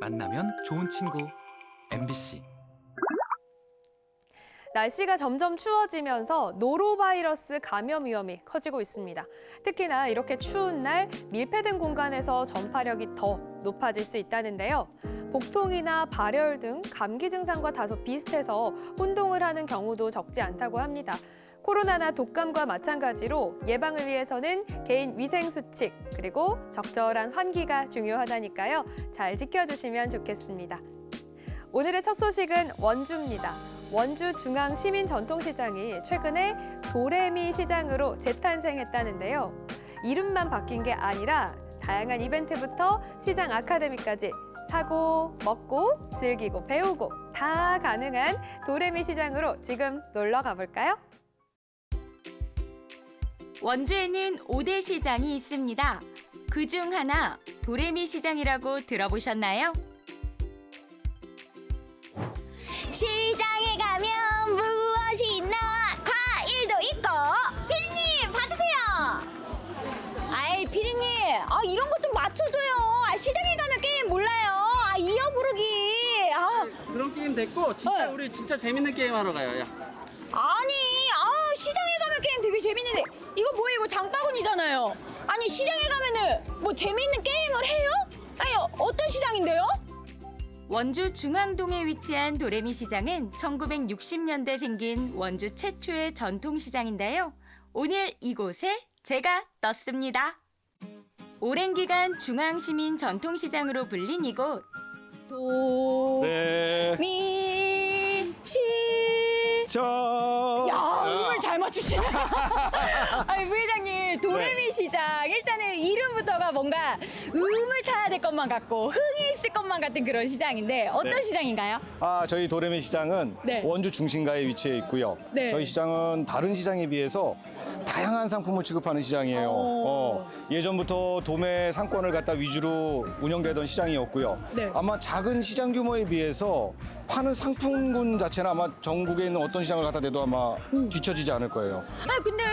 만나면 좋은 친구 MBC 날씨가 점점 추워지면서 노로바이러스 감염 위험이 커지고 있습니다. 특히나 이렇게 추운 날 밀폐된 공간에서 전파력이 더 높아질 수 있다는데요. 복통이나 발열 등 감기 증상과 다소 비슷해서 혼동을 하는 경우도 적지 않다고 합니다. 코로나나 독감과 마찬가지로 예방을 위해서는 개인 위생 수칙 그리고 적절한 환기가 중요하다니까요. 잘 지켜주시면 좋겠습니다. 오늘의 첫 소식은 원주입니다. 원주 중앙 시민 전통시장이 최근에 도레미 시장으로 재탄생했다는데요. 이름만 바뀐 게 아니라 다양한 이벤트부터 시장 아카데미까지 사고, 먹고, 즐기고, 배우고 다 가능한 도레미 시장으로 지금 놀러 가볼까요? 원주에는 5대 시장이 있습니다. 그 중 하나 도레미 시장이라고 들어보셨나요? 시장에 가면 무엇이 있나? 과일도 있고. 피디님 받으세요. 아이 피디님, 아 이런 것 좀 맞춰줘요. 아, 시장에 가면 게임 몰라요. 아 이어 부르기. 아 그런 게임 됐고 진짜 네. 우리 진짜 재밌는 게임 하러 가요. 야. 아니, 아 시장에 가면 게임 되게 재밌는데 이거 뭐예요? 이거 장바구니잖아요. 아니 시장에 가면은 뭐 재밌는 게임을 해요? 아니 어떤 시장인데요? 원주 중앙동에 위치한 도레미 시장은 1960년대 생긴 원주 최초의 전통 시장인데요. 오늘 이곳에 제가 떴습니다. 오랜 기간 중앙시민 전통시장으로 불린 이곳. 도. 네. 미, 시. 저. 야, 맞추시네. 아니, 부회장님, 도레미 네. 시장. 일단은 이름부터가 뭔가 음을 타야 될 것만 같고, 흥이 있을 것만 같은 그런 시장인데, 어떤 네. 시장인가요? 아, 저희 도레미 시장은 네. 원주 중심가에 위치해 있고요. 네. 저희 시장은 다른 시장에 비해서 다양한 상품을 취급하는 시장이에요. 어. 어, 예전부터 도매 상권을 갖다 위주로 운영되던 시장이었고요. 네. 아마 작은 시장 규모에 비해서 파는 상품군 자체는 아마 전국에 있는 어떤 시장을 갖다 대도 아마 음. 뒤처지지 않을 거예요. 아니, 근데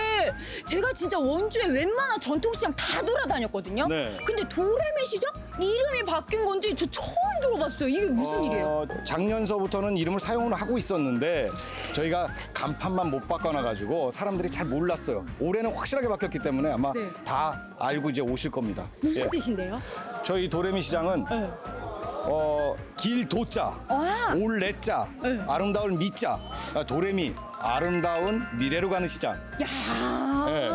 제가 진짜 원주에 웬만한 전통시장 다 돌아다녔거든요. 네. 근데 도레미 시장? 이름이 바뀐 건지 저 처음 들어봤어요. 이게 무슨 일이에요? 어, 작년서부터는 이름을 사용을 하고 있었는데 저희가 간판만 못 바꿔놔가지고 사람들이 잘 몰랐어요. 올해는 확실하게 바뀌었기 때문에 아마 네. 다 알고 이제 오실 겁니다. 무슨 예. 뜻인데요? 저희 도레미 시장은 네. 어, 길 도자, 아. 올레자, 네. 아름다운 미자, 아, 도레미 아름다운 미래로 가는 시장. 야. 네.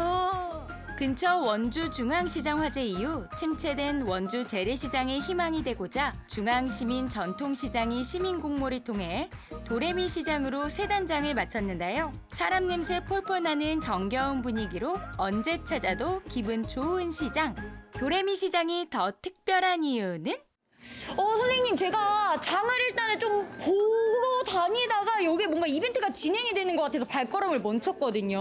근처 원주 중앙시장 화재 이후 침체된 원주 재래시장의 희망이 되고자 중앙시민 전통시장이 시민 공모를 통해 도레미 시장으로 새 단장을 마쳤는데요. 사람 냄새 폴폴 나는 정겨운 분위기로 언제 찾아도 기분 좋은 시장. 도레미 시장이 더 특별한 이유는 어, 선생님, 제가 장을 일단은 좀 보러 다니다가 여기 뭔가 이벤트가 진행이 되는 것 같아서 발걸음을 멈췄거든요.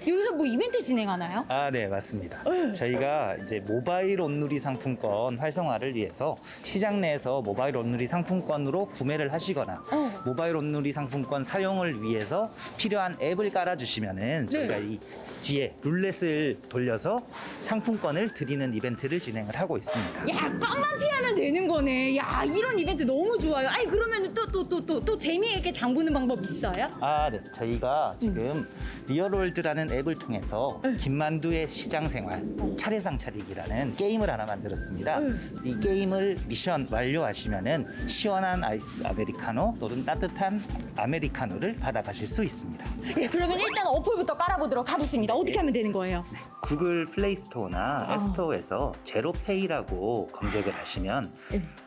여기서 뭐 이벤트 진행하나요? 아, 네, 맞습니다. 저희가 이제 모바일 온누리 상품권 활성화를 위해서 시장 내에서 모바일 온누리 상품권으로 구매를 하시거나 어. 모바일 온누리 상품권 사용을 위해서 필요한 앱을 깔아주시면은 저희가 이 뒤에 룰렛을 돌려서 상품권을 드리는 이벤트를 진행을 하고 있습니다. 야, 꽝만 피하면 되는 거네. 야, 이런 이벤트 너무 좋아요. 아니, 그러면 또, 또, 또, 또, 또 재미있게 장 보는 방법 있어요? 아, 네. 저희가 지금 리얼월드라는 앱을 통해서 네. 김만두의 시장 생활 차례상 차리기라는 게임을 하나 만들었습니다. 이 게임을 미션 완료하시면은 시원한 아이스 아메리카노 또는 따뜻한 아메리카노를 받아가실 수 있습니다. 예, 그러면 일단 어플부터 깔아보도록 하겠습니다. 어떻게 하면 되는 거예요? 구글 플레이 스토어나 앱 스토어에서 제로페이라고 검색을 하시면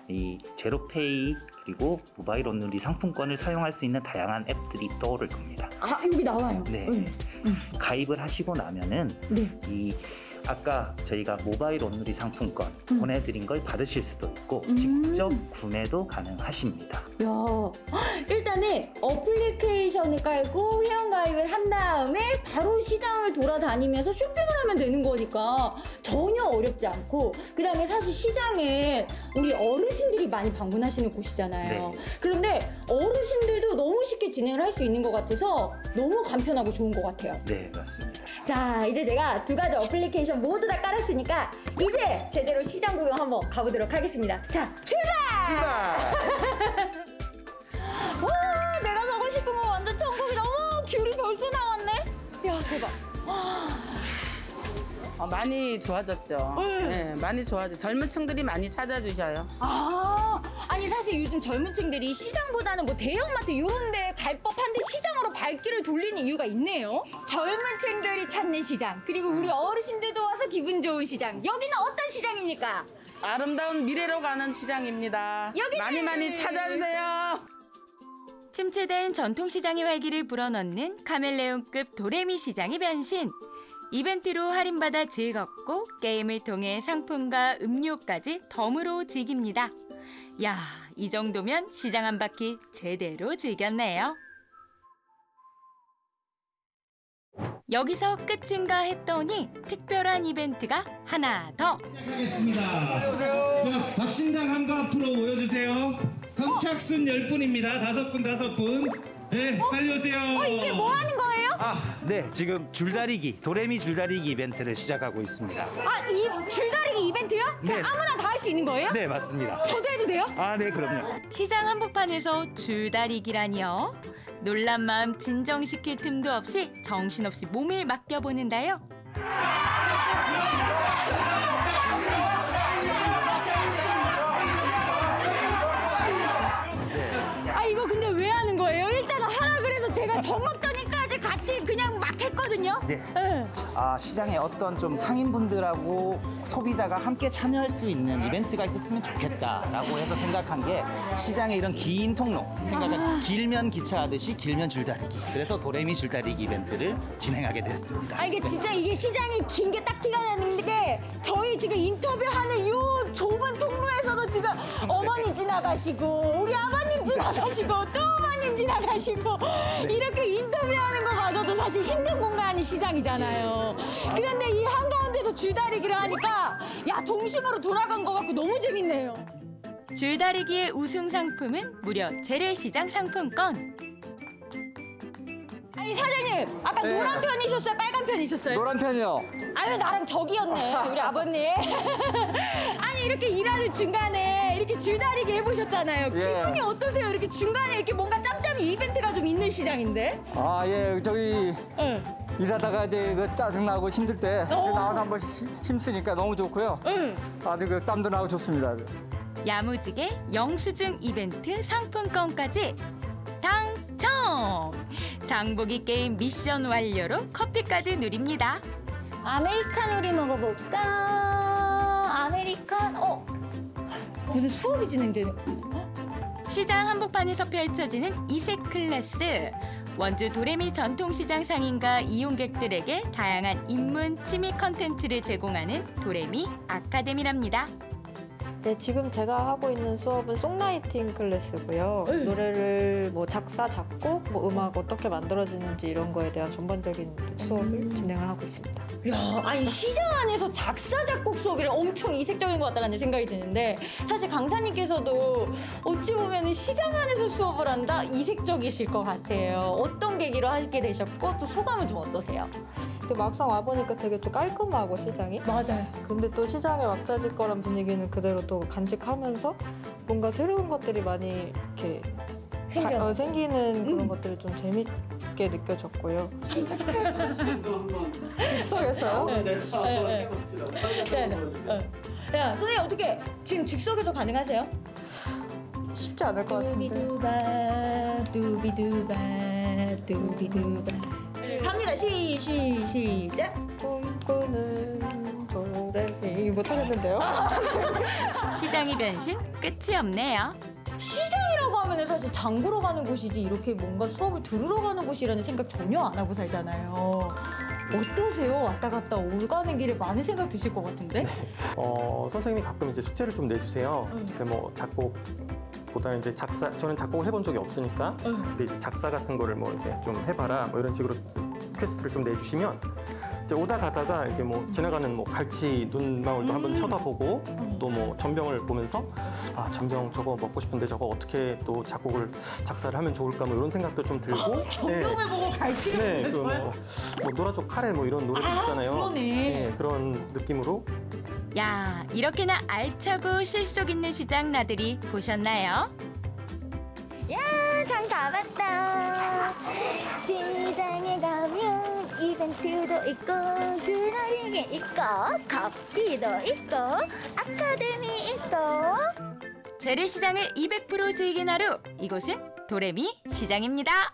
이 제로페이 그리고 모바일 온누리 상품권을 사용할 수 있는 다양한 앱들이 떠오를 겁니다. 아, 여기 나와요. 네. 가입을 하시고 나면은 네. 이 아까 저희가 모바일 온누리 상품권 음. 보내드린 걸 받으실 수도 있고 직접 구매도 가능하십니다. 야, 일단은 어플리케이션을 깔고 회원가입을 한 다음에 바로 시장을 돌아다니면서 쇼핑을 하면 되는 거니까 전혀 어렵지 않고 그 다음에 사실 시장에 우리 어르신들이 많이 방문하시는 곳이잖아요. 네. 그런데 어르신들도 너무 쉽게 진행을 할 수 있는 것 같아서 너무 간편하고 좋은 것 같아요. 네, 맞습니다. 자, 이제 제가 두 가지 어플리케이션 모두 다 깔았으니까 이제 제대로 시장 구경 한번 가보도록 하겠습니다. 자, 출발! 와, 내가 가고 싶은 거 완전 천국이 너무 귤이 벌써 나왔네. 야, 대박. 어, 많이 좋아졌죠. 네, 많이 좋아져. 젊은 층들이 많이 찾아주셔요. 아, 아니 사실 요즘 젊은 층들이 시장보다는 뭐 대형마트 이런 데 갈 법한데 시장으로 발길을 돌리는 이유가 있네요. 젊은 층들이 찾는 시장, 그리고 우리 어르신들도 와서 기분 좋은 시장. 여기는 어떤 시장입니까? 아름다운 미래로 가는 시장입니다. 여기는- 많이 많이 찾아주세요. 침체된 전통시장의 활기를 불어넣는 카멜레온급 도레미 시장의 변신. 이벤트로 할인받아 즐겁고 게임을 통해 상품과 음료까지 덤으로 즐깁니다. 야, 이 정도면 시장 한 바퀴 제대로 즐겼네요. 여기서 끝인가 했더니 특별한 이벤트가 하나 더. 시작하겠습니다. 자, 박신당 한거 앞으로 모여주세요. 선착순 10분입니다. 다섯 분 다섯 분. 네, 빨리 오세요. 이게 뭐 하는 거예요? 아, 네. 지금 줄다리기, 도레미 줄다리기 이벤트를 시작하고 있습니다. 아, 이 줄다리기 이벤트요? 그냥 네. 아무나 다 할 수 있는 거예요? 네, 맞습니다. 저도 해도 돼요? 아, 네, 그럼요. 시장 한복판에서 줄다리기라니요. 놀란 마음 진정시킬 틈도 없이 정신없이 몸을 맡겨보는데요. 정없더니까지 같이 그냥 막 했거든요. 네. 네. 아, 시장에 어떤 좀 상인분들하고 소비자가 함께 참여할 수 있는 이벤트가 있었으면 좋겠다라고 해서 생각한 게 시장에 이런 긴 통로, 생각한 길면 기차하듯이 길면 줄다리기. 그래서 도레미 줄다리기 이벤트를 진행하게 됐습니다. 아 이게 진짜 이게 시장이 긴 게 딱 티가 나는 게 저희 지금 인터뷰하는 이 좁은 통로에서도 지금 어머니 지나가시고 우리 아버님 지나가시고 또 어머님 지나가시고 이렇게 인터뷰하는 거 가져도 사실 힘든 공간이 시장이잖아요. 그런데 이 한가운데서 줄다리기를 하니까 야 동심으로 돌아간 것 같고 너무 재밌네요. 줄다리기의 우승 상품은 무려 재래시장 상품권. 아니 사장님 아까 노란 편이셨어요? 빨간 편이셨어요? 노란 편이요. 아유 나랑 저기였네 우리 아버님 아니 이렇게 일하는 중간에 이렇게 줄다리기 해보셨잖아요 예. 기분이 어떠세요 이렇게 중간에 이렇게 뭔가 짬짬이 이벤트가 좀 있는 시장인데 아, 예, 저기 응. 일하다가 이제 그 짜증나고 힘들 때 어. 나와서 한번 시- 힘쓰니까 너무 좋고요. 응. 아주 그 땀도 나고 좋습니다. 야무지게 영수증 이벤트 상품권까지 당첨! 장보기 게임 미션 완료로 커피까지 누립니다. 아메리카노를 먹어볼까 아메리칸 어 무슨 수업이 진행되는 시장 한복판에서 펼쳐지는 이색 클래스. 원주 도래미 전통시장 상인과 이용객들에게 다양한 입문 취미 컨텐츠를 제공하는 도래미 아카데미랍니다. 네, 지금 제가 하고 있는 수업은 songwriting 클래스고요. 노래를 뭐 작사, 작곡, 뭐 음악 어떻게 만들어지는지 이런 거에 대한 전반적인 수업을 진행을 하고 있습니다. 야, 아니 시장 안에서 작사 작곡 수업이라 엄청 이색적인 것 같다는 생각이 드는데 사실 강사님께서도 어찌 보면 시장 안에서 수업을 한다 이색적이실 것 같아요. 어떤 계기로 하게 되셨고 또 소감은 좀 어떠세요? 근데 막상 와보니까 되게 또 깔끔하고 시장이. 맞아요. 근데 또 시장의 왁자질 거란 분위기는 그대로 또 간직하면서 뭔가 새로운 것들이 많이 이렇게 생겨. 가- 어, 생기는 그런 것들이 좀 재밌게 느껴졌고요. 즉석에서요? 네, 네. 어. 야, 선생님 어떻게 지금 즉석에서 가능하세요? 쉽지 않을 것 같은데. 두비두바 두비두바 두비두바 갑니다 시, 시, 시작 꿈꾸는 도레미 못하겠는데요? 시장의 변신 끝이 없네요. 시장이라고 하면 사실 장보러 가는 곳이지 이렇게 뭔가 수업을 들으러 가는 곳이라는 생각 전혀 안 하고 살잖아요 어떠세요? 왔다 갔다 오가는 길에 많은 생각 드실 것 같은데? 어, 선생님이 가끔 이제 숙제를 좀 내주세요. 그뭐 작곡 보다는 이제 작사, 저는 작곡을 해본 적이 없으니까, 근데 이제 작사 같은 거를 뭐 이제 좀 해봐라, 뭐 이런 식으로 quest를 좀 내주시면, 이제 오다 가다가 이렇게 뭐 지나가는 뭐 갈치 눈망울도 한번 쳐다보고, 또 뭐 전병을 보면서, 아, 전병 저거 먹고 싶은데 저거 어떻게 또 작곡을, 작사를 하면 좋을까, 뭐 이런 생각도 좀 들고. 전병을 보고 갈치를 네, 그 보면서요? 뭐, 뭐 노라조 카레 뭐 이런 노래도 아, 있잖아요. 그러네. 네, 그런 느낌으로 야, 이렇게나 알차고 실속 있는 시장 나들이 보셨나요? 야, 장 다 봤다. 시장에 가면 이벤트도 있고 주나리게 있고 커피도 있고 아카데미 있고 재래시장을 200% 즐긴 하루. 이곳은 도레미 시장입니다.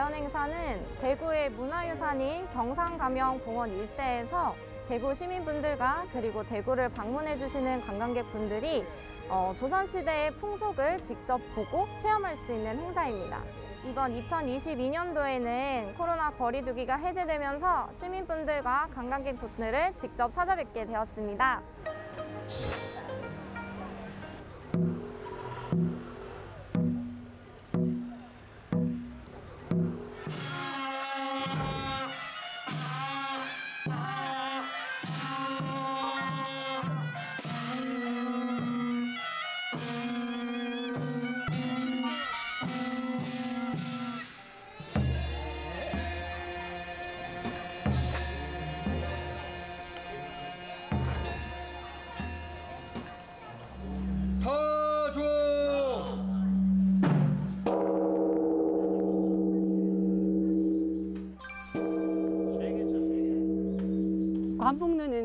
재현 행사는 대구의 문화유산인 경상가명공원 일대에서 대구 시민분들과 그리고 대구를 방문해 주시는 관광객분들이 어, 조선시대의 풍속을 직접 보고 체험할 수 있는 행사입니다. 이번 2022년도에는 코로나 거리두기가 해제되면서 시민분들과 관광객분들을 직접 찾아뵙게 되었습니다.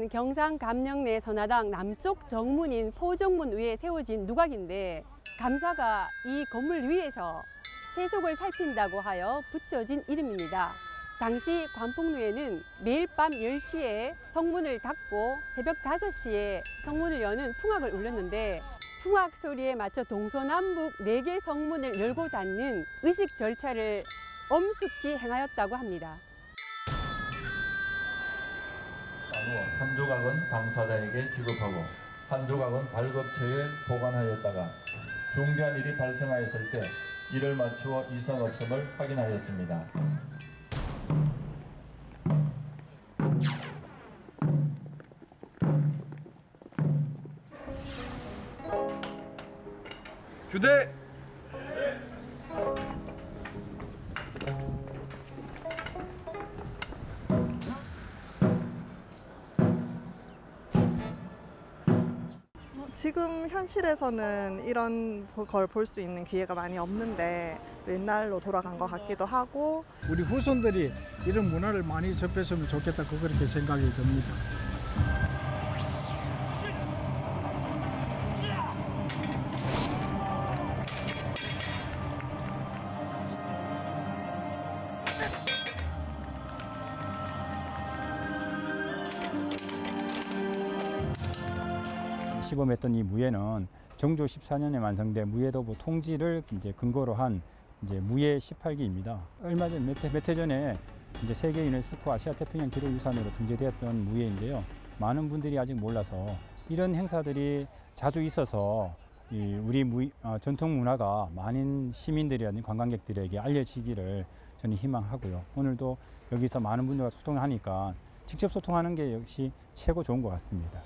관북루는 경상 감령내 선화당 남쪽 정문인 포정문 위에 세워진 누각인데 감사가 이 건물 위에서 세속을 살핀다고 하여 붙여진 이름입니다. 당시 관풍루에는 매일 밤 10시에 성문을 닫고 새벽 5시에 성문을 여는 풍악을 울렸는데 풍악 소리에 맞춰 동서남북 네개 성문을 열고 닫는 의식 절차를 엄숙히 행하였다고 합니다. 한 조각은 당사자에게 지급하고 한 조각은 발급처에 보관하였다가 중대한 일이 발생하였을 때 이를 맞추어 이상 없음을 확인하였습니다. 교대 지금 현실에서는 이런 걸 볼 수 있는 기회가 많이 없는데 옛날로 돌아간 것 같기도 하고 우리 후손들이 이런 문화를 많이 접했으면 좋겠다 그렇게 생각이 듭니다. 했던 이 무예는 정조 14년에 완성된 무예도부 통지를 이제 근거로 한 이제 무예 18기입니다. 얼마 전 몇 해 전에 이제 세계 유네스코 아시아 태평양 기록 유산으로 등재되었던 무예인데요. 많은 분들이 아직 몰라서 이런 행사들이 자주 있어서 이 우리 무, 어, 전통 문화가 많은 시민들이라든지 관광객들에게 알려지기를 저는 희망하고요. 오늘도 여기서 많은 분들과 소통하니까 직접 소통하는 게 역시 최고 좋은 것 같습니다.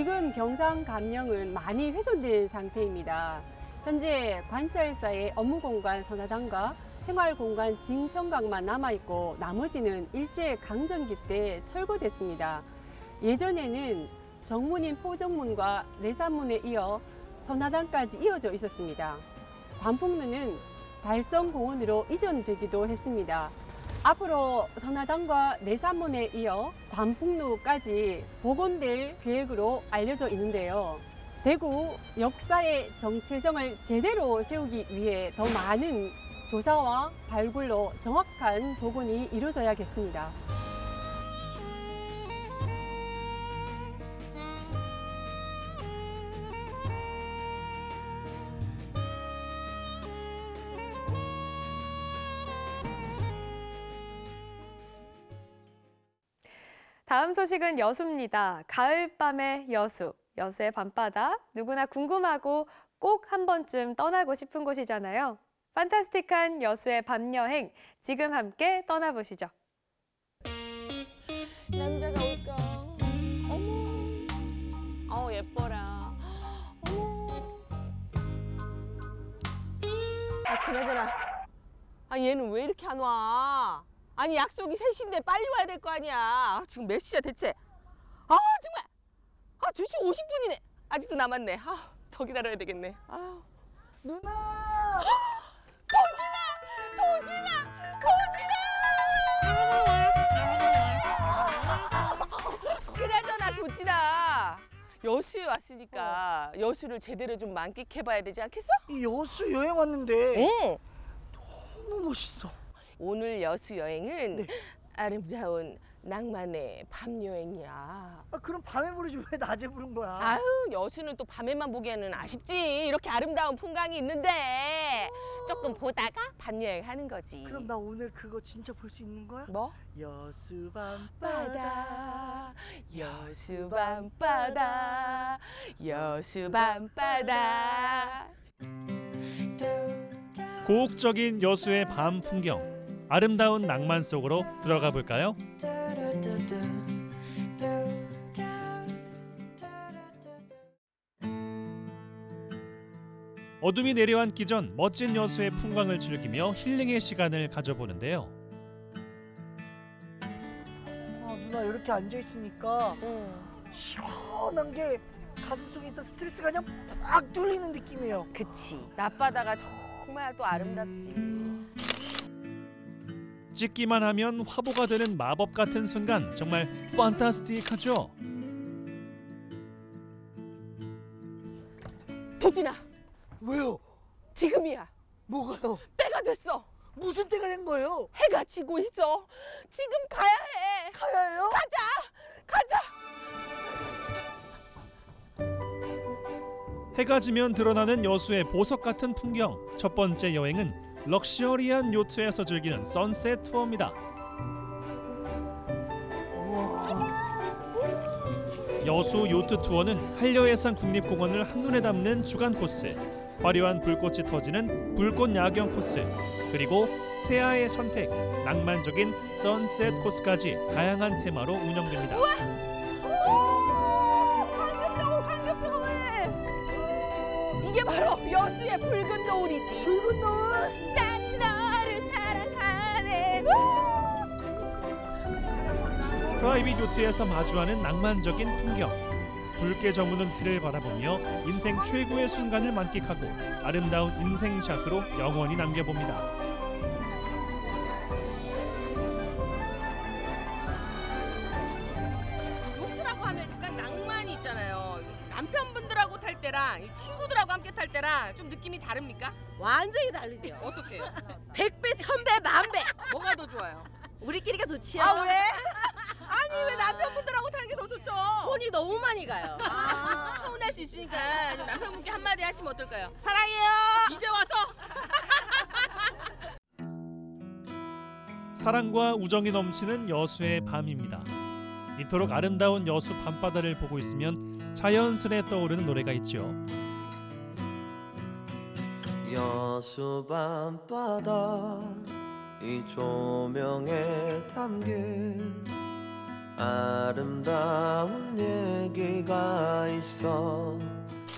지금 경상 감령은 많이 훼손된 상태입니다. 현재 관찰사의 업무 공간 선화당과 생활 공간 징청각만 남아 있고 나머지는 일제 강점기 때 철거됐습니다. 예전에는 정문인 포정문과 내산문에 이어 선화당까지 이어져 있었습니다. 관풍루는 달성공원으로 이전되기도 했습니다. 앞으로 선화당과 내산문에 이어 관풍루까지 복원될 계획으로 알려져 있는데요. 대구 역사의 정체성을 제대로 세우기 위해 더 많은 조사와 발굴로 정확한 복원이 이루어져야겠습니다. 다음 소식은 여수입니다. 가을밤의 여수, 여수의 밤바다. 누구나 궁금하고 꼭 한 번쯤 떠나고 싶은 곳이잖아요. 판타스틱한 여수의 밤 여행 지금 함께 떠나보시죠. 남자가 올까? 어머. 어우 예뻐라. 어머. 아 그나저나. 아 얘는 왜 이렇게 안 와? 아니 약속이 3시인데 빨리 와야 될 거 아니야. 아, 지금 몇 시야 대체? 아 정말. 아 2시 50분이네. 아직도 남았네. 아, 더 기다려야 되겠네. 아. 누나! 도진아! 도진아! 도진아! 그나저나 도진아. 여수에 왔으니까 여수를 제대로 좀 만끽해봐야 되지 않겠어? 여수 여행 왔는데 응. 너무 멋있어. 오늘 여수 여행은 아름다운 낭만의 밤 여행이야. 아, 그럼 밤에 부르지 왜 낮에 부른 거야? 아유 여수는 또 밤에만 보기에는 아쉽지. 이렇게 아름다운 풍광이 있는데 조금 보다가 밤 여행 하는 거지. 그럼 나 오늘 그거 진짜 볼 수 있는 거야? 뭐? 여수 밤바다 바다 여수 밤바다 여수 밤바다 고혹적인 여수의 밤 풍경 아름다운 낭만 속으로 들어가 볼까요? 어둠이 내려앉기 전 멋진 여수의 풍광을 즐기며 힐링의 시간을 가져보는데요. 아, 누나 이렇게 앉아 있으니까 시원한 게 가슴속에 있던 스트레스가 그냥 팍 뚫리는 느낌이에요. 그치 낮바다가 정말 또 아름답지 찍기만 하면 화보가 되는 마법 같은 순간 정말 판타스틱하죠. 도진아 왜요? 지금이야 뭐가요? 때가 됐어 무슨 때가 된 거예요? 해가 지고 있어 지금 가야 해 가야 해요? 가자 가자 해가 지면 드러나는 여수의 보석 같은 풍경. 첫 번째 여행은 럭셔리한 요트에서 즐기는 선셋 투어입니다. 여수 요트 투어는 한려해상 국립공원을 한눈에 담는 주간 코스, 화려한 불꽃이 터지는 불꽃 야경 코스, 그리고 새하의 선택, 낭만적인 sunset 코스까지 다양한 테마로 운영됩니다. 황금 이게 바로 여수의 붉은 노을이지 붉은 노을 난 너를 사랑하네 private 요트에서 마주하는 낭만적인 풍경. 붉게 저무는 해를 바라보며 인생 최고의 순간을 만끽하고 아름다운 인생샷으로 영원히 남겨봅니다. 다르죠 어떻게? 백배 천배 만배 뭐가 더 좋아요? 우리끼리가 좋지요. 아 왜? 아니 왜 남편분들하고 타는 게 더 좋죠? 손이 너무 많이 가요. 아, 서운할 수 있으니까 좀 남편분께 한마디 하시면 어떨까요? 사랑해요. 이제 와서 사랑과 우정이 넘치는 여수의 밤입니다. 이토록 아름다운 여수 밤바다를 보고 있으면 자연스레 떠오르는 노래가 있죠. 여수 밤바다 이 조명에 담긴 아름다운 얘기가 있어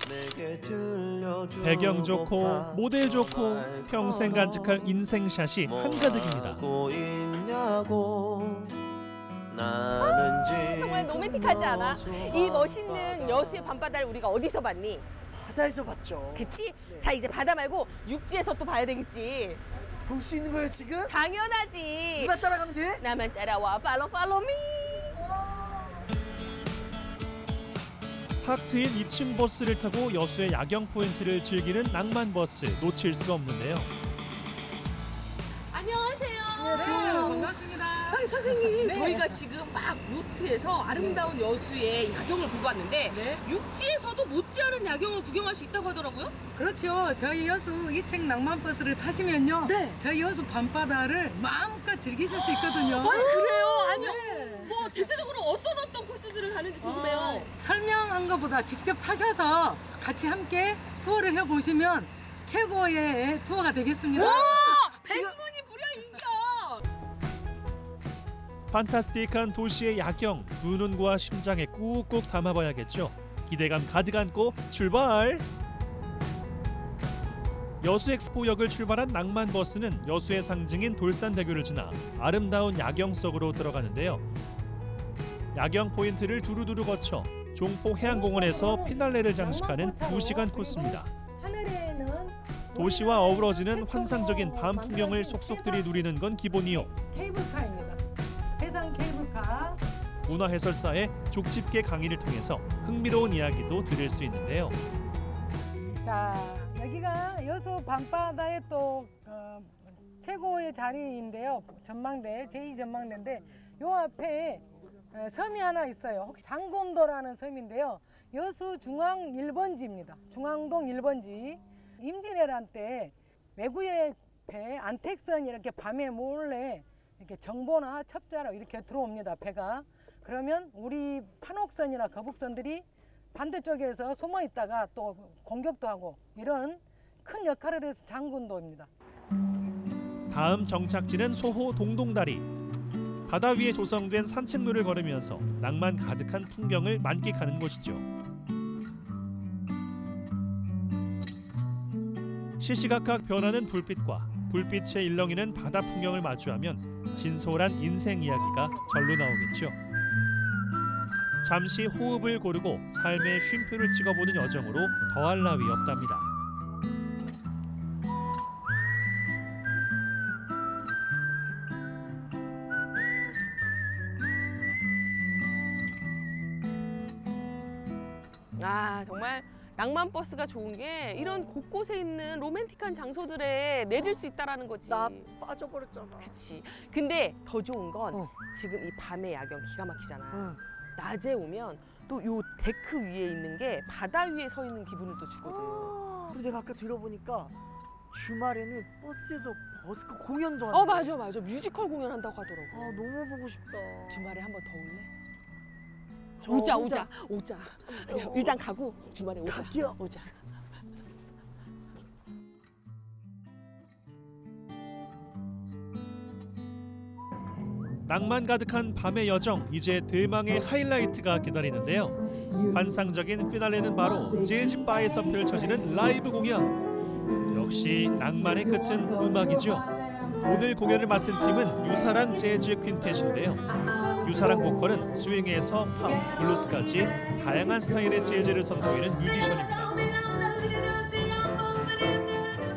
내게 들려주고 배경 좋고 모델 좋고 평생 간직할 인생샷이 한가득입니다. 하고 있냐고 나는 지금 정말 로맨틱하지 않아? 이 멋있는 여수의 밤바다를 우리가 어디서 봤니? 바다에서 봤죠. 그치? 자 이제 바다 말고 육지에서 또 봐야 되겠지. 볼 수 있는 거예요 지금? 당연하지. 누가 따라가면 돼? 나만 따라와 팔로 팔로 미. 탁 트인 2층 버스를 타고 여수의 야경 포인트를 즐기는 낭만 버스 놓칠 수 없는데요. 선생님 네. 저희가 지금 막 요트에서 아름다운 여수의 야경을 보고 왔는데 육지에서도 못지않은 야경을 구경할 수 있다고 하더라고요. 그렇죠. 저희 여수 이책 낭만버스를 타시면요. 저희 여수 밤바다를 마음껏 즐기실 수 있거든요. 아 그래요? 아니요. 네. 뭐 대체적으로 어떤 어떤 코스들을 가는지 궁금해요. 어, 설명한 것보다 직접 타셔서 같이 함께 투어를 해보시면 최고의 투어가 되겠습니다. 백문이 판타스틱한 도시의 야경 두 눈과 심장에 꾹꾹 담아봐야겠죠. 기대감 가득 안고 출발! 여수 엑스포역을 출발한 낭만 버스는 여수의 상징인 돌산대교를 지나 아름다운 야경 속으로 들어가는데요. 야경 포인트를 두루두루 거쳐 종포 해양공원에서 피날레를 장식하는 2시간 코스입니다. 도시와 어우러지는 환상적인 밤 풍경을 속속들이 누리는 건 기본이요. 문화 해설사의 족집게 강의를 통해서 흥미로운 이야기도 들을 수 있는데요. 자, 여기가 여수 밤바다의 또 어, 최고의 자리인데요. 전망대, 제2전망대인데 요 앞에 어, 섬이 하나 있어요. 혹시 장곤도라는 섬인데요. 여수 중앙 1번지입니다. 중앙동 1번지. 임진왜란 때 외구의 배 안택선이 이렇게 밤에 몰래 이렇게 정보나 첩자로 이렇게 들어옵니다. 배가. 그러면 우리 판옥선이나 거북선들이 반대쪽에서 숨어 있다가 또 공격도 하고 이런 큰 역할을 해서 장군도입니다. 다음 정착지는 소호 동동다리. 바다 위에 조성된 산책로를 걸으면서 낭만 가득한 풍경을 만끽하는 곳이죠. 시시각각 변하는 불빛과 불빛에 일렁이는 바다 풍경을 마주하면 진솔한 인생 이야기가 절로 나오겠죠. 잠시 호흡을 고르고 삶의 쉼표를 찍어보는 여정으로 더할 나위 없답니다. 아 정말 낭만 버스가 좋은 게 이런 곳곳에 있는 로맨틱한 장소들에 내릴 수 있다라는 거지. 나 빠져버렸잖아. 그치. 근데 더 좋은 건 지금 이 밤의 야경 기가 막히잖아. 낮에 오면 또 요 데크 위에 있는 게 바다 위에 서 있는 기분을 또 주거든. 그리고 내가 아까 들어보니까 주말에는 버스에서 busker 공연도 하는 어 맞아 맞아 뮤지컬 공연한다고 하더라고. 아 너무 보고 싶다. 주말에 한 번 더 올래? 저 오자 혼자- 오자 오자. 그냥 일단 가고 주말에 오자. 오자. 낭만 가득한 밤의 여정 이제 대망의 하이라이트가 기다리는데요. 환상적인 피날레는 바로 재즈 바에서 펼쳐지는 라이브 공연. 역시 낭만의 끝은 음악이죠. 오늘 공연을 맡은 팀은 유사랑 재즈 퀸텟인데요. 유사랑 보컬은 스윙에서 팝, 블루스까지 다양한 스타일의 재즈를 선보이는 뮤지션입니다.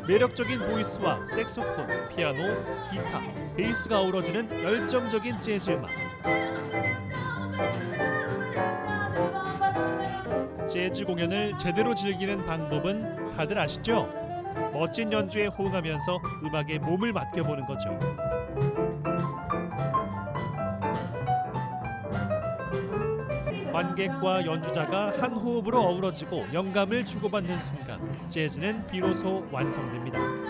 매력적인 보이스와 색소폰, 피아노, 기타, 베이스가 어우러지는 열정적인 재즈 음악. 재즈 공연을 제대로 즐기는 방법은 다들 아시죠? 멋진 연주에 호응하면서 음악에 몸을 맡겨보는 거죠. 관객과 연주자가 한 호흡으로 어우러지고 영감을 주고받는 순간 재즈는 비로소 완성됩니다.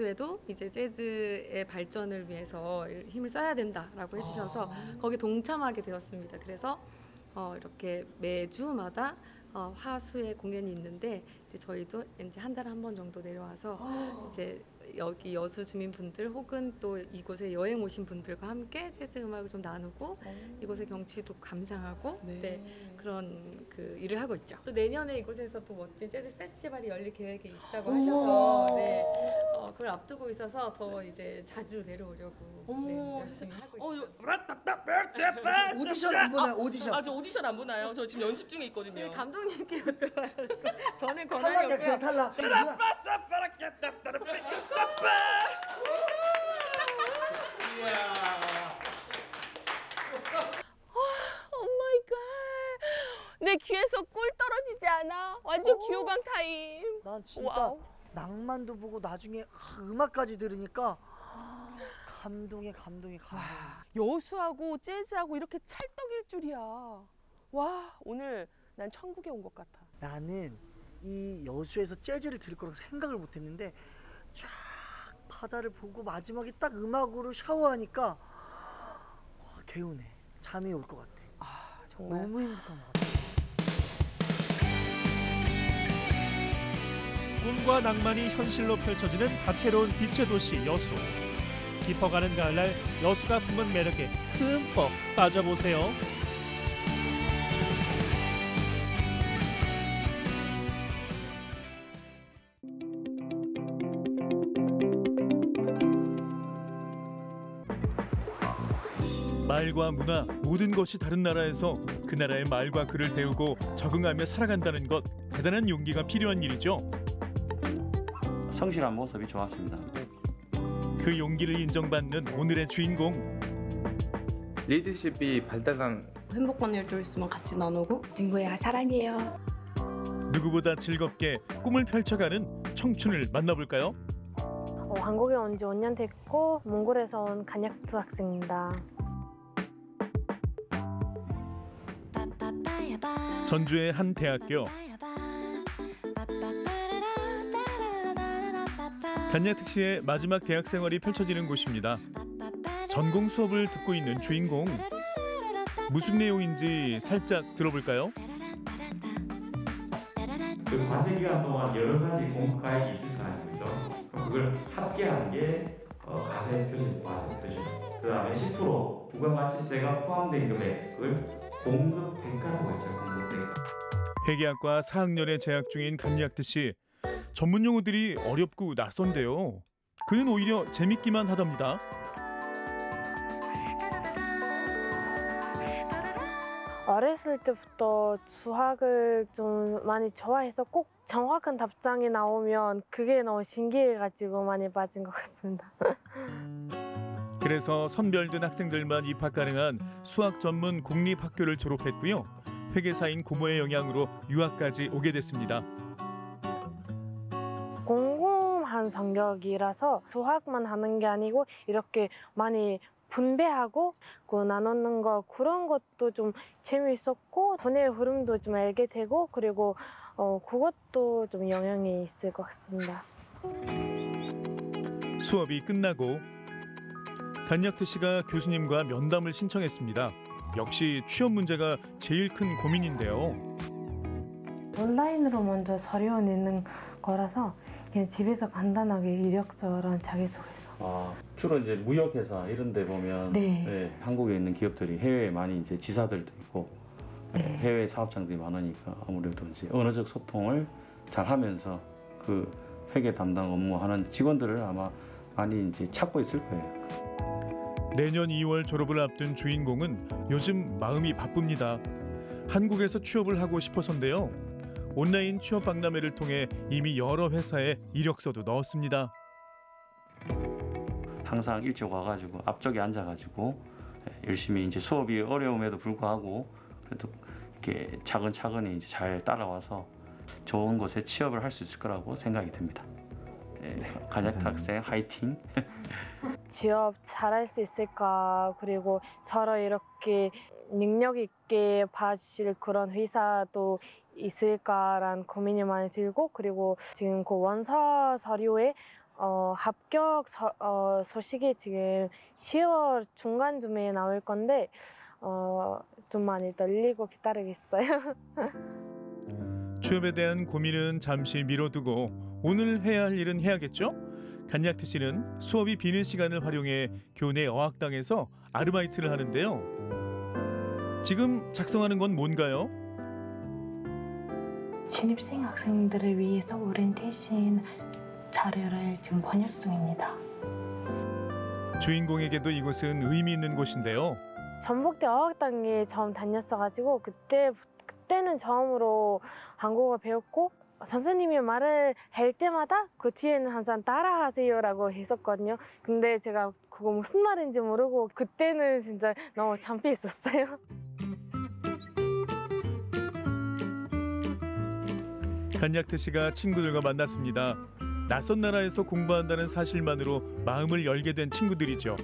여수에도 이제 재즈의 발전을 위해서 힘을 써야 된다라고 해주셔서 거기 동참하게 되었습니다. 그래서 어, 이렇게 매주마다 어, 화수의 공연이 있는데 이제 저희도 이제 한 달에 한 번 정도 내려와서 이제 여기 여수 주민분들 혹은 또 이곳에 여행 오신 분들과 함께 재즈 음악을 좀 나누고 이곳의 경치도 감상하고 네. 그런 그 일을 하고 있죠. 또 내년에 이곳에서 또 멋진 재즈 페스티벌이 열릴 계획이 있다고 하셔서 네, 어, 그걸 앞두고 있어서 더 이제 자주 내려오려고 네, 열심히 하고 있죠. 오디션 안 보나요? 오디션. 아, 저 오디션 안 보나요? 저 지금 연습 중에 있거든요. 네, 감독님께 여쭤봐요. 저는 권한이 탈락이야 없고요. 그냥 탈락. Oh my God. 내 귀에서 꿀 떨어지지 않아? 완전 귀호강 타임. 난 진짜 wow. 낭만도 보고 나중에 아, 음악까지 들으니까 감동에 감동에 감동. 여수하고 재즈하고 이렇게 찰떡일 줄이야. 와, 오늘 난 천국에 온 것 같아. 나는 이 여수에서 재즈를 들을 거라고 생각을 못했는데 쫙 바다를 보고 마지막에 딱 음악으로 샤워하니까 와, 개운해. 잠이 올 것 같아. 정말. 너무 행복한 것 같아. 꿈과 낭만이 현실로 펼쳐지는 다채로운 빛의 도시 여수. 깊어가는 가을날 여수가 품은 매력에 흠뻑 빠져보세요. 말과 문화 모든 것이 다른 나라에서 그 나라의 말과 글을 배우고 적응하며 살아간다는 것 대단한 용기가 필요한 일이죠. 성실한 모습이 좋았습니다. 그 용기를 인정받는 오늘의 주인공 리더십이 발달한 행복한 일도 있으면 같이 나누고 친구야 사랑해요. 누구보다 즐겁게 꿈을 펼쳐가는 청춘을 만나볼까요? 어, 한국에 온 지 5년 됐고 몽골에서 온 간약투 학생입니다. 전주의 한 대학교 간야특시의 마지막 대학 생활이 펼쳐지는 곳입니다. 전공 수업을 듣고 있는 주인공 무슨 내용인지 살짝 들어볼까요? 그 과세 기간 동안 여러 가지 공과액이 있을 거 아니죠. 그럼 그걸 합계한 게 어, 과세 표준, 과세 표준. 그 다음에 10% 부가가치세가 포함된 금액을 공급 대가라고 했죠. 공급 대가. 회계학과 4학년에 재학 중인 씨 전문 용어들이 어렵고 낯선데요. 그는 오히려 재밌기만 하답니다. 어렸을 때부터 수학을 좀 많이 좋아해서 꼭 정확한 답장이 나오면 그게 너무 신기해가지고 많이 빠진 것 같습니다. 그래서 선별된 학생들만 입학 가능한 수학 전문 공립학교를 졸업했고요. 회계사인 고모의 영향으로 유학까지 오게 됐습니다. 공공한 성격이라서 수학만 하는 게 아니고 이렇게 많이 분배하고 그 나누는 거 그런 것도 좀 재미있었고 분의 흐름도 좀 알게 되고 그리고 어 그것도 좀 영향이 있을 것 같습니다. 수업이 끝나고 간약트 씨가 교수님과 면담을 신청했습니다. 역시 취업 문제가 제일 큰 고민인데요. 온라인으로 먼저 서류 내는 거라서 그냥 집에서 간단하게 이력서랑 자기소개서 아, 주로 이제 무역회사 이런 데 보면 네. 예, 한국에 있는 기업들이 해외에 많이 이제 지사들도 있고 예, 해외 사업장들이 많으니까 아무래도 이제 언어적 소통을 잘 하면서 그 회계 담당 업무하는 직원들을 아마 많이 이제 찾고 있을 거예요. 내년 2월 졸업을 앞둔 주인공은 요즘 마음이 바쁩니다. 한국에서 취업을 하고 싶어서인데요. 온라인 취업 박람회를 통해 이미 여러 회사에 이력서도 넣었습니다. 항상 일찍 와가지고 앞쪽에 앉아가지고 예, 열심히 이제 수업이 어려움에도 불구하고 그래도 이렇게 차근차근히 이제 잘 따라와서 좋은 곳에 취업을 할 수 있을 거라고 생각이 듭니다. 예, 간약 학생 화이팅! 취업 잘할 수 있을까 그리고 저를 이렇게 능력 있게 봐주실 그런 회사도 있을까라는 고민이 많이 들고 그리고 지금 그 원서 서류에 어, 합격 서, 어, 소식이 지금 10월 중간쯤에 나올 건데 어, 좀 많이 떨리고 기다리고 있어요. 취업에 대한 고민은 잠시 미뤄두고 오늘 해야 할 일은 해야겠죠? 간약트 씨는 수업이 비는 시간을 활용해 교내 어학당에서 아르바이트를 하는데요. 지금 작성하는 건 뭔가요? 신입생 학생들을 위해서 오리엔테이션 자료를 지금 번역 중입니다. 주인공에게도 이곳은 의미 있는 곳인데요. 전북대 어학당에 처음 다녔어가지고 그때 그때는 처음으로 한국어 배웠고 선생님이 말을 할 때마다 그 뒤에는 항상 따라하세요라고 했었거든요. 근데 제가 그거 무슨 말인지 모르고 그때는 진짜 너무 창피했었어요. 간약트 씨가 친구들과 만났습니다. 낯선 나라에서 공부한다는 사실만으로 마음을 열게 된 친구들이죠.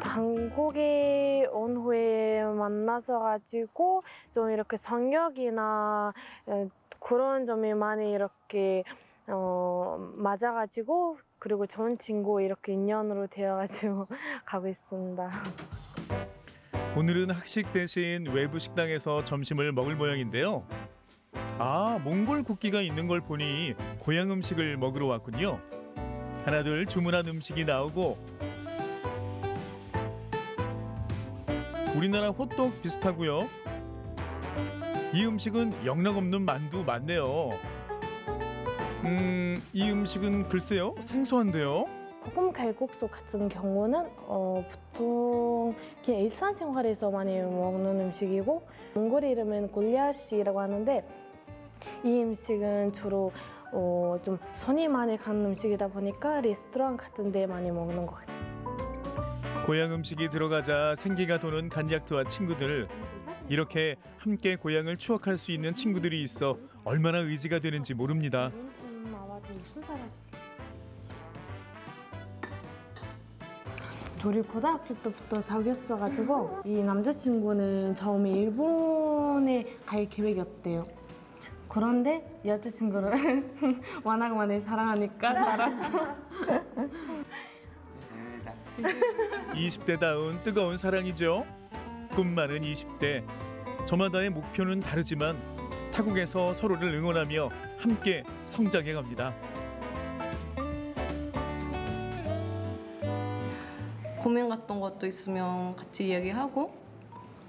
한국에 온 후에 만나서 가지고 좀 이렇게 성격이나 어, 그런 점이 많이 이렇게 어, 맞아가지고 그리고 좋은 친구 이렇게 인연으로 되어가지고 가고 있습니다. 오늘은 학식 대신 외부 식당에서 점심을 먹을 모양인데요. 아, 몽골 국기가 있는 걸 보니 고향 음식을 먹으러 왔군요. 하나둘 주문한 음식이 나오고 우리나라 호떡 비슷하고요. 이 음식은 영락없는 만두 맞네요. 음, 이 음식은 글쎄요 생소한데요. 볶음 갈국수 같은 경우는 어, 보통 일상생활에서 많이 먹는 음식이고 몽골 이름은 골리아시라고 하는데 이 음식은 주로 어, 좀 손이 많이 가는 음식이다 보니까 레스토랑 같은 데 많이 먹는 것 같아요. 고향 음식이 들어가자 생기가 도는 간약트와 친구들 이렇게 함께 고향을 추억할 수 있는 친구들이 있어 얼마나 의지가 되는지 모릅니다. 둘이 고등학교 때부터 사귀었어가지고 이 남자친구는 처음에 일본에 갈 계획이었대요. 그런데 여자친구를 워낙 많이 사랑하니까 알았죠. 20대다운 뜨거운 사랑이죠. 꿈 많은 20대. 저마다의 목표는 다르지만 타국에서 서로를 응원하며 함께 성장해 갑니다. 고민 같던 것도 있으면 같이 이야기하고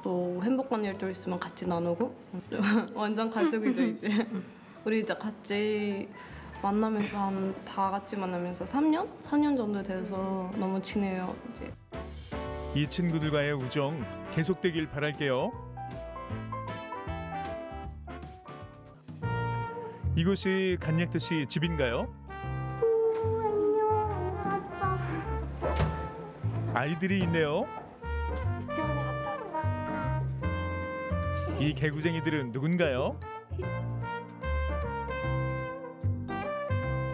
또 행복한 일도 있으면 같이 나누고 완전 가족이죠 이제 우리 이제 같이 만나면서 한 다 같이 만나면서 3년? 4년 정도 돼서 너무 친해요 이제 이 친구들과의 우정 계속되길 바랄게요. 이곳이 간약트 씨 집인가요? 아이들이 있네요. 이 개구쟁이들은 누군가요?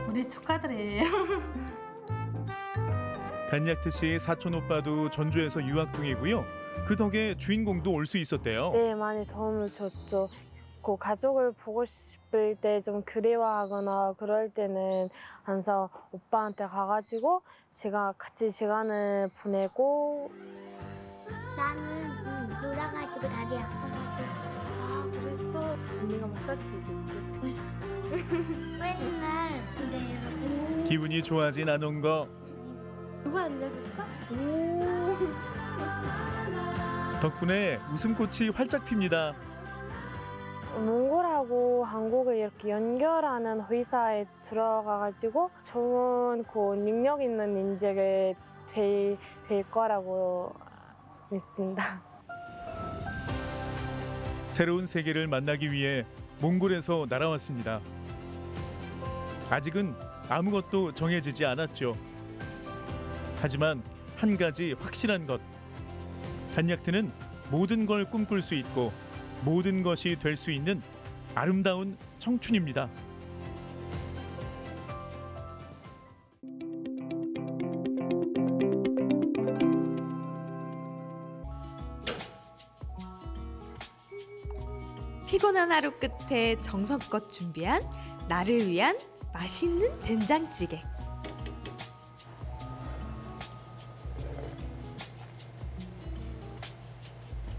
우리 조카들이에요. 간약트 씨 사촌 오빠도 전주에서 유학 중이고요. 그 덕에 주인공도 올 수 있었대요. 네, 많이 도움을 줬죠. 그 가족을 보고 싶을 때 좀 그리워하거나 그럴 때는 항상 오빠한테 가가지고 제가 같이 시간을 보내고 나는 응, 놀아가지고 다리 아파가지고. 아 그랬어 언니가 마사지 해줄게 맨날. 근데 이렇게 기분이 좋아진 않은 거. 누가 알려줬어? 오. 덕분에 웃음꽃이 활짝 핍니다. 몽골하고 한국을 이렇게 연결하는 회사에 들어가가지고 좋은 그 능력 있는 인재가 될, 될 거라고 믿습니다. 새로운 세계를 만나기 위해 몽골에서 날아왔습니다. 아직은 아무것도 정해지지 않았죠. 하지만 한 가지 확실한 것. 간약트는 모든 걸 꿈꿀 수 있고 모든 것이 될 수 있는 아름다운 청춘입니다. 피곤한 하루 끝에 정성껏 준비한 나를 위한 맛있는 된장찌개.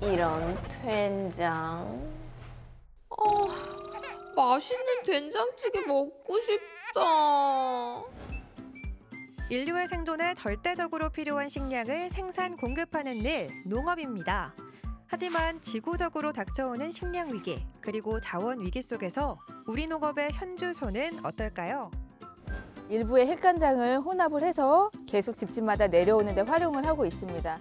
이런 된장. 어, 맛있는 된장찌개 먹고 싶다. 인류의 생존에 절대적으로 필요한 식량을 생산 공급하는 일, 농업입니다. 하지만 지구적으로 닥쳐오는 식량 위기, 그리고 자원 위기 속에서 우리 농업의 현주소는 어떨까요? 일부의 핵간장을 혼합을 해서 계속 집집마다 내려오는 데 활용을 하고 있습니다.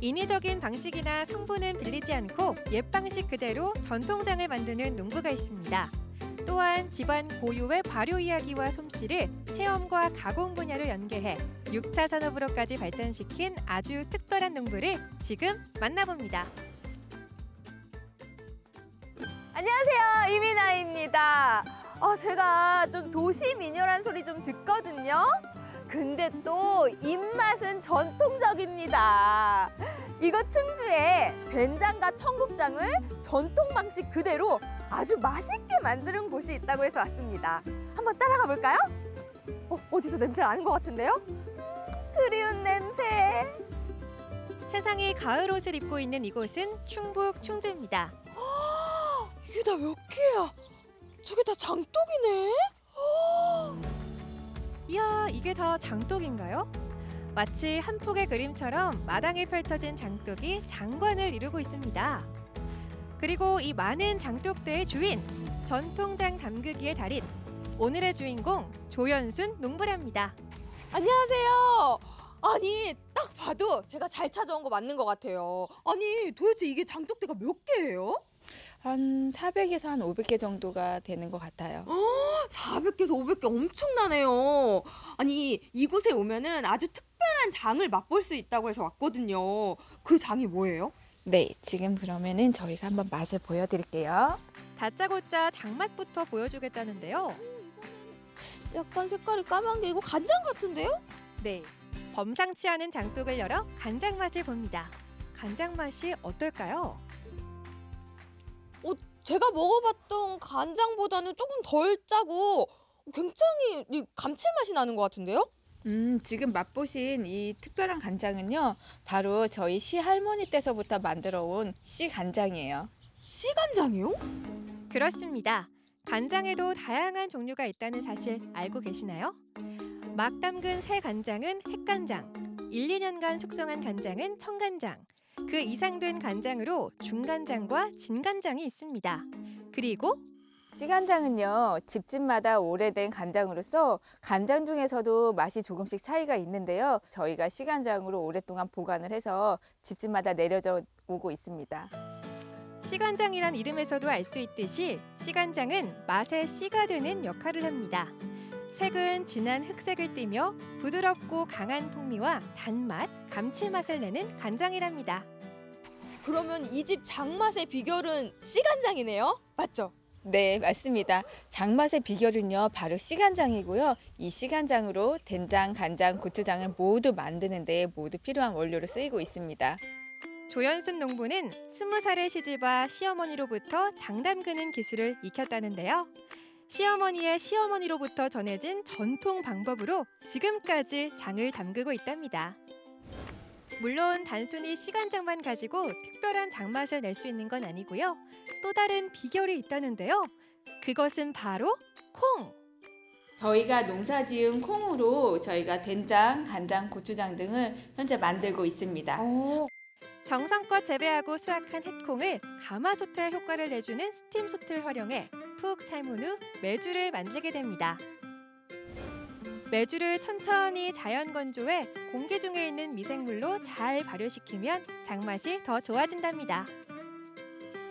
인위적인 방식이나 성분은 빌리지 않고 옛 방식 그대로 전통장을 만드는 농부가 있습니다. 또한 집안 고유의 발효 이야기와 솜씨를 체험과 가공 분야를 연계해 6차 산업으로까지 발전시킨 아주 특별한 농부를 지금 만나봅니다. 안녕하세요 이민아입니다. 어, 제가 좀 도시 미녀란 소리 좀 듣거든요. 근데 또 입맛은 전통적입니다. 이곳 충주에 된장과 청국장을 전통 방식 그대로 아주 맛있게 만드는 곳이 있다고 해서 왔습니다. 한번 따라가 볼까요? 어, 어디서 냄새 나는 것 같은데요? 그리운 냄새. 세상이 가을 옷을 입고 있는 이곳은 충북 충주입니다. 이게 다 몇 개야? 저게 다 장독이네? 이야, 이게 다 장독인가요? 마치 한 폭의 그림처럼 마당에 펼쳐진 장독이 장관을 이루고 있습니다. 그리고 이 많은 장독대의 주인, 전통장 담그기의 달인, 오늘의 주인공 조연순 농부랍니다. 안녕하세요. 아니 딱 봐도 제가 잘 찾아온 거 맞는 것 같아요. 아니 도대체 이게 장독대가 몇 개예요? 한 400에서 한 500개 정도가 되는 것 같아요. 400개에서 500개 엄청나네요. 아니 이곳에 오면은 아주 특별한 장을 맛볼 수 있다고 해서 왔거든요. 그 장이 뭐예요? 네, 지금 그러면은 저희가 한번 맛을 보여드릴게요. 다짜고짜 장맛부터 보여주겠다는데요. 약간 색깔이 까만 게 이거 간장 같은데요? 네, 범상치 않은 장독을 열어 간장 맛을 봅니다. 간장 맛이 어떨까요? 어, 제가 먹어봤던 간장보다는 조금 덜 짜고 굉장히 이 감칠맛이 나는 것 같은데요? 음, 지금 맛보신 이 특별한 간장은요, 바로 저희 시할머니 때서부터 만들어 온 씨간장이에요. 씨간장이요? 그렇습니다. 간장에도 다양한 종류가 있다는 사실 알고 계시나요? 막 담근 새 간장은 핵간장, 1, 2년간 숙성한 간장은 청간장, 그 이상 된 간장으로 중간장과 진간장이 있습니다. 그리고 씨간장은요, 집집마다 오래된 간장으로서 간장 중에서도 맛이 조금씩 차이가 있는데요. 저희가 씨간장으로 오랫동안 보관을 해서 집집마다 내려져 오고 있습니다. 씨간장이란 이름에서도 알 수 있듯이 씨간장은 맛의 씨가 되는 역할을 합니다. 색은 진한 흑색을 띠며 부드럽고 강한 풍미와 단맛, 감칠맛을 내는 간장이랍니다. 그러면 이 집 장맛의 비결은 씨간장이네요? 맞죠? 네, 맞습니다. 장맛의 비결은요, 바로 씨간장이고요. 이 씨간장으로 된장, 간장, 고추장을 모두 만드는 데 모두 필요한 원료로 쓰이고 있습니다. 조연순 농부는 스무 살의 시집와 시어머니로부터 장 담그는 기술을 익혔다는데요. 시어머니의 시어머니로부터 전해진 전통 방법으로 지금까지 장을 담그고 있답니다. 물론 단순히 시간장만 가지고 특별한 장맛을 낼 수 있는 건 아니고요. 또 다른 비결이 있다는데요. 그것은 바로 콩! 저희가 농사 지은 콩으로 저희가 된장, 간장, 고추장 등을 현재 만들고 있습니다. 정성껏 재배하고 수확한 햇콩을 가마솥에 효과를 내주는 스팀솥을 활용해 푹 삶은 후 메주를 만들게 됩니다. 메주를 천천히 자연 건조해 공기 중에 있는 미생물로 잘 발효시키면 장맛이 더 좋아진답니다.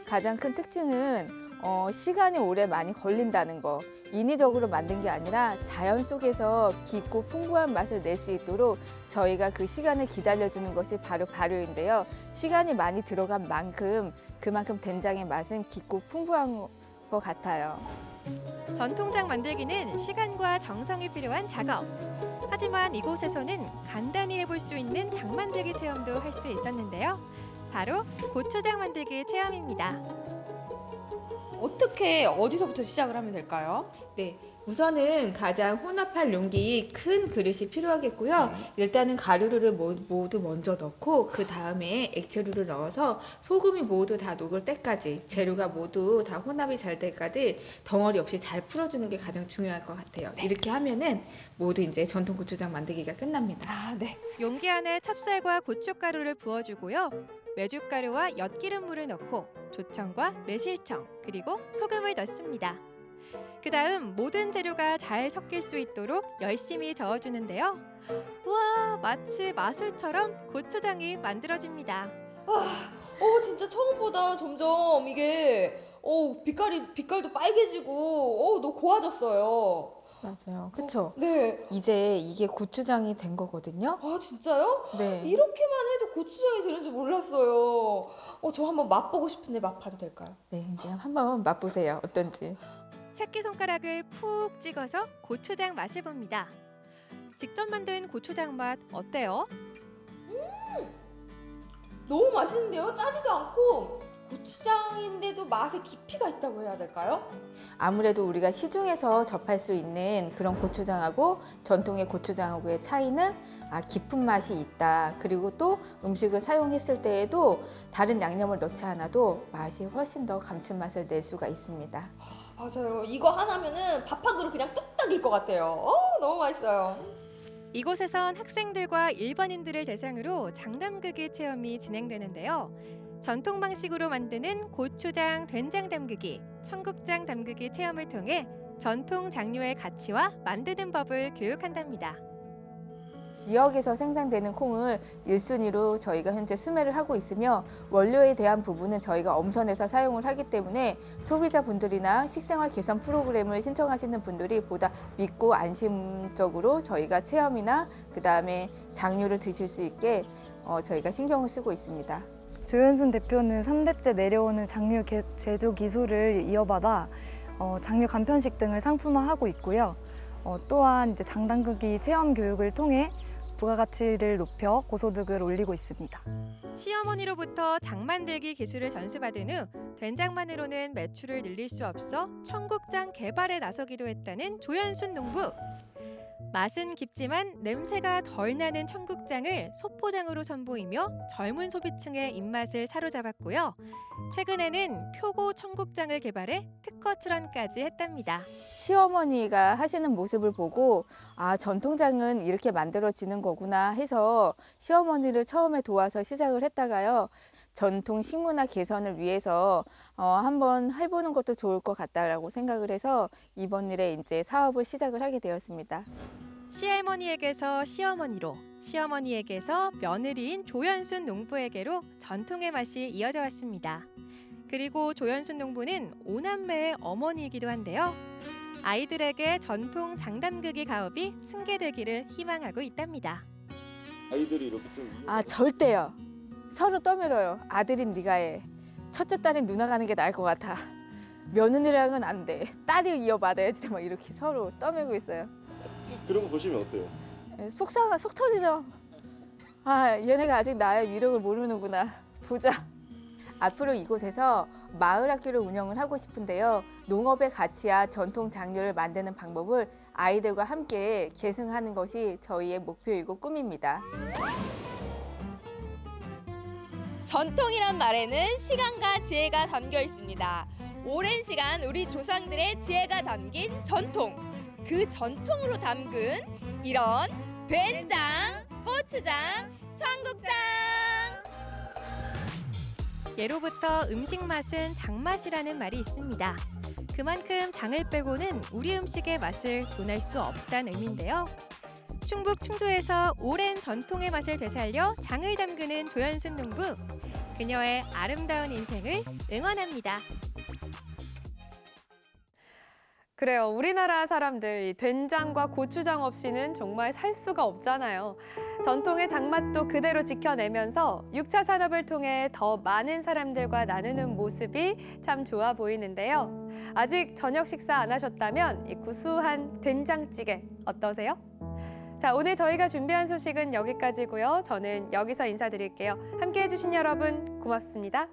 가장 큰 특징은 어, 시간이 오래 많이 걸린다는 거. 인위적으로 만든 게 아니라 자연 속에서 깊고 풍부한 맛을 낼 수 있도록 저희가 그 시간을 기다려주는 것이 바로 발효인데요. 시간이 많이 들어간 만큼 그만큼 된장의 맛은 깊고 풍부한 것 같아요. 전통장 만들기는 시간과 정성이 필요한 작업. 하지만 이곳에서는 간단히 해볼 수 있는 장 만들기 체험도 할 수 있었는데요. 바로 고추장 만들기 체험입니다. 어떻게 어디서부터 시작을 하면 될까요? 네, 우선은 가장 혼합할 용기 큰 그릇이 필요하겠고요. 일단은 가루를 모- 모두 먼저 넣고 그 다음에 액체류를 넣어서 소금이 모두 다 녹을 때까지 재료가 모두 다 혼합이 잘될 때까지 덩어리 없이 잘 풀어주는 게 가장 중요할 것 같아요. 이렇게 하면은 모두 이제 전통 고추장 만들기가 끝납니다. 아, 네. 용기 안에 찹쌀과 고춧가루를 부어주고요. 메주가루와 엿기름물을 넣고 조청과 매실청 그리고 소금을 넣습니다. 그 다음 모든 재료가 잘 섞일 수 있도록 열심히 저어주는데요. 우와 마치 마술처럼 고추장이 만들어집니다. 어, 진짜 처음보다 점점 이게 어, 빛깔이 빛깔도 빨개지고 어, 너무 고와졌어요. 맞아요. 그쵸? 네. 이제 이게 고추장이 된 거거든요. 아, 진짜요? 네. 이렇게만 해도 고추장이 되는 줄 몰랐어요. 어, 저 한번 맛보고 싶은데 맛 봐도 될까요? 네, 이제 한번 맛보세요. 어떤지. 새끼손가락을 푹 찍어서 고추장 맛을 봅니다. 직접 만든 고추장 맛 어때요? 너무 맛있는데요? 짜지도 않고 고추장인데도 맛에 깊이가 있다고 해야 될까요? 아무래도 우리가 시중에서 접할 수 있는 그런 고추장하고 전통의 고추장하고의 차이는 아, 깊은 맛이 있다. 그리고 또 음식을 사용했을 때에도 다른 양념을 넣지 않아도 맛이 훨씬 더 감칠맛을 낼 수가 있습니다. 맞아요. 이거 하나면은 밥 한 그릇 그냥 뚝딱일 것 같아요. 어, 너무 맛있어요. 이곳에선 학생들과 일반인들을 대상으로 장담그기 체험이 진행되는데요. 전통 방식으로 만드는 고추장 된장 담그기, 청국장 담그기 체험을 통해 전통 장류의 가치와 만드는 법을 교육한답니다. 지역에서 생산되는 콩을 1순위로 저희가 현재 수매를 하고 있으며 원료에 대한 부분은 저희가 엄선해서 사용을 하기 때문에 소비자분들이나 식생활 개선 프로그램을 신청하시는 분들이 보다 믿고 안심적으로 저희가 체험이나 그 다음에 장류를 드실 수 있게 어, 저희가 신경을 쓰고 있습니다. 조현순 대표는 3대째 내려오는 장류 개- 제조 기술을 이어받아 어, 장류 간편식 등을 상품화하고 있고요. 어, 또한 이제 장담그기 체험 교육을 통해 부가가치를 높여 고소득을 올리고 있습니다. 시어머니로부터 장 만들기 기술을 전수받은 후 된장만으로는 매출을 늘릴 수 없어 청국장 개발에 나서기도 했다는 조연순 농부. 맛은 깊지만 냄새가 덜 나는 청국장을 소포장으로 선보이며 젊은 소비층의 입맛을 사로잡았고요. 최근에는 표고 청국장을 개발해 특허 출원까지 했답니다. 시어머니가 하시는 모습을 보고 아 전통장은 이렇게 만들어지는 거구나 해서 시어머니를 처음에 도와서 시작을 했다가요 전통 식문화 개선을 위해서 어, 한번 해보는 것도 좋을 것 같다라고 생각을 해서 이번 일에 이제 사업을 시작을 하게 되었습니다. 시할머니에게서 시어머니로, 시어머니에게서 며느리인 조연순 농부에게로 전통의 맛이 이어져 왔습니다. 그리고 조연순 농부는 오남매의 어머니이기도 한데요. 아이들에게 전통 장담그기 가업이 승계되기를 희망하고 있답니다. 아이들이 이렇게 좀 아 절대요. 서로 떠밀어요. 아들인 네가 해. 첫째 딸인 누나가 하는 게 나을 것 같아. 며느리랑은 안 돼. 딸이 이어받아야지. 막 이렇게 서로 떠밀고 있어요. 그런 거 보시면 어때요? 예, 속상하, 속 터지죠. 아, 얘네가 아직 나의 위력을 모르는구나. 보자. 앞으로 이곳에서 마을 학교를 운영을 하고 싶은데요. 농업의 가치와 전통 장류를 만드는 방법을 아이들과 함께 계승하는 것이 저희의 목표이고 꿈입니다. 전통이란 말에는 시간과 지혜가 담겨 있습니다. 오랜 시간 우리 조상들의 지혜가 담긴 전통. 그 전통으로 담근 이런 된장, 고추장, 청국장. 예로부터 음식 맛은 장맛이라는 말이 있습니다. 그만큼 장을 빼고는 우리 음식의 맛을 논할 수 없다는 의미인데요. 충북 충주에서 오랜 전통의 맛을 되살려 장을 담그는 조연순 농부. 그녀의 아름다운 인생을 응원합니다. 그래요. 우리나라 사람들 이 된장과 고추장 없이는 정말 살 수가 없잖아요. 전통의 장맛도 그대로 지켜내면서 육차 산업을 통해 더 많은 사람들과 나누는 모습이 참 좋아 보이는데요. 아직 저녁 식사 안 하셨다면 이 구수한 된장찌개 어떠세요? 자, 오늘 저희가 준비한 소식은 여기까지고요. 저는 여기서 인사드릴게요. 함께해 주신 여러분 고맙습니다.